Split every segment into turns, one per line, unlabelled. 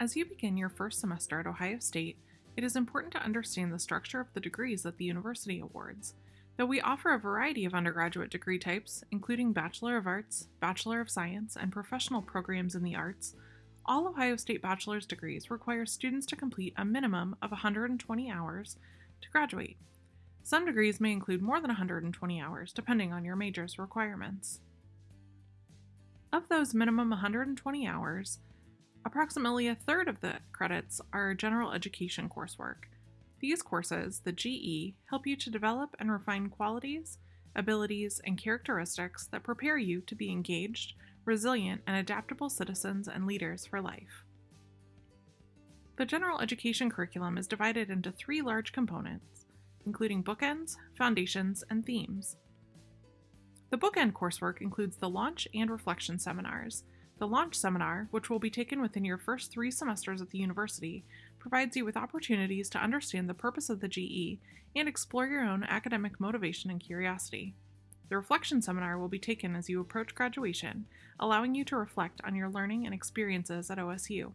As you begin your first semester at Ohio State, it is important to understand the structure of the degrees that the university awards. Though we offer a variety of undergraduate degree types, including Bachelor of Arts, Bachelor of Science, and professional programs in the arts, all Ohio State bachelor's degrees require students to complete a minimum of 120 hours to graduate. Some degrees may include more than 120 hours, depending on your major's requirements. Of those minimum 120 hours, approximately a third of the credits are general education coursework. These courses, the GE, help you to develop and refine qualities, abilities, and characteristics that prepare you to be engaged, resilient, and adaptable citizens and leaders for life. The general education curriculum is divided into three large components, including bookends, foundations, and themes. The bookend coursework includes the launch and reflection seminars. The launch seminar, which will be taken within your first three semesters at the university, provides you with opportunities to understand the purpose of the GE and explore your own academic motivation and curiosity. The reflection seminar will be taken as you approach graduation, allowing you to reflect on your learning and experiences at OSU.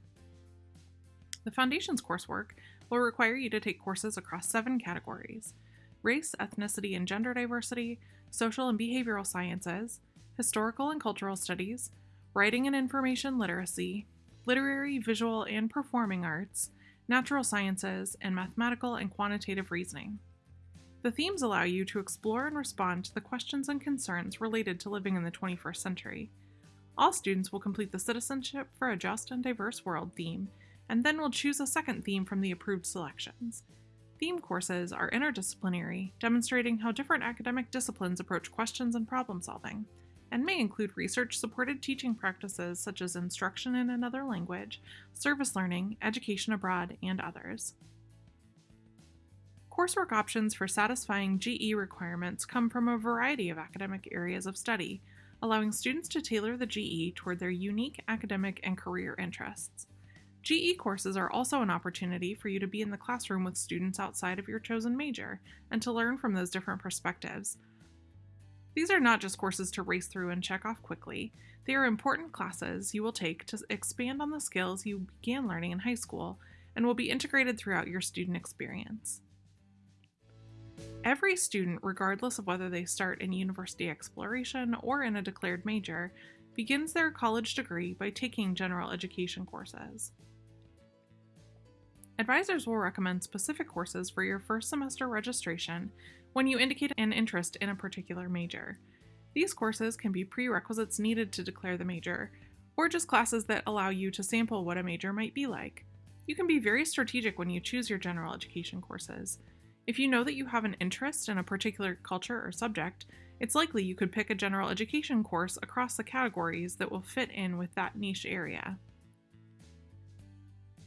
The Foundations coursework will require you to take courses across seven categories race, ethnicity, and gender diversity, social and behavioral sciences, historical and cultural studies, writing and information literacy, literary, visual, and performing arts, natural sciences, and mathematical and quantitative reasoning. The themes allow you to explore and respond to the questions and concerns related to living in the 21st century. All students will complete the Citizenship for a Just and Diverse World theme, and then will choose a second theme from the approved selections. Theme courses are interdisciplinary, demonstrating how different academic disciplines approach questions and problem solving, and may include research supported teaching practices such as instruction in another language, service learning, education abroad, and others. Coursework options for satisfying GE requirements come from a variety of academic areas of study, allowing students to tailor the GE toward their unique academic and career interests. GE courses are also an opportunity for you to be in the classroom with students outside of your chosen major and to learn from those different perspectives. These are not just courses to race through and check off quickly, they are important classes you will take to expand on the skills you began learning in high school and will be integrated throughout your student experience. Every student, regardless of whether they start in university exploration or in a declared major, begins their college degree by taking general education courses. Advisors will recommend specific courses for your first semester registration when you indicate an interest in a particular major. These courses can be prerequisites needed to declare the major, or just classes that allow you to sample what a major might be like. You can be very strategic when you choose your general education courses. If you know that you have an interest in a particular culture or subject, it's likely you could pick a general education course across the categories that will fit in with that niche area.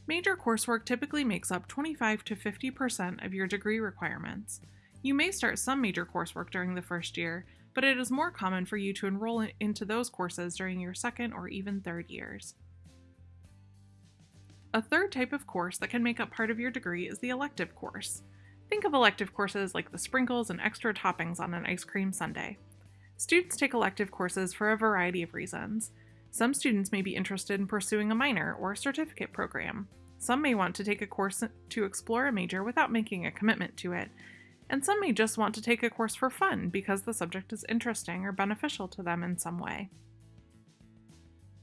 Major coursework typically makes up 25 to 50% of your degree requirements. You may start some major coursework during the first year, but it is more common for you to enroll into those courses during your second or even third years. A third type of course that can make up part of your degree is the elective course. Think of elective courses like the sprinkles and extra toppings on an ice cream sundae. Students take elective courses for a variety of reasons. Some students may be interested in pursuing a minor or a certificate program. Some may want to take a course to explore a major without making a commitment to it. And some may just want to take a course for fun because the subject is interesting or beneficial to them in some way.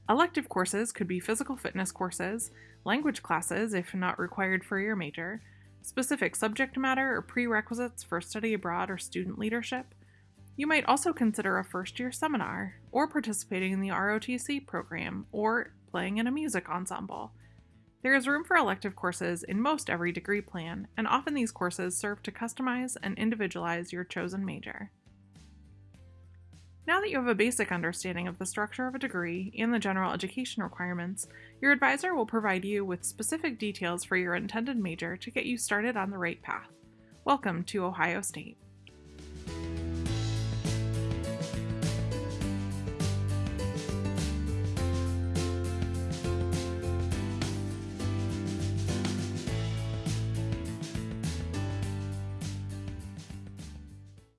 Elective courses could be physical fitness courses, language classes if not required for your major, specific subject matter or prerequisites for study abroad or student leadership. You might also consider a first year seminar, or participating in the ROTC program, or playing in a music ensemble. There is room for elective courses in most every degree plan, and often these courses serve to customize and individualize your chosen major. Now that you have a basic understanding of the structure of a degree and the general education requirements, your advisor will provide you with specific details for your intended major to get you started on the right path. Welcome to Ohio State.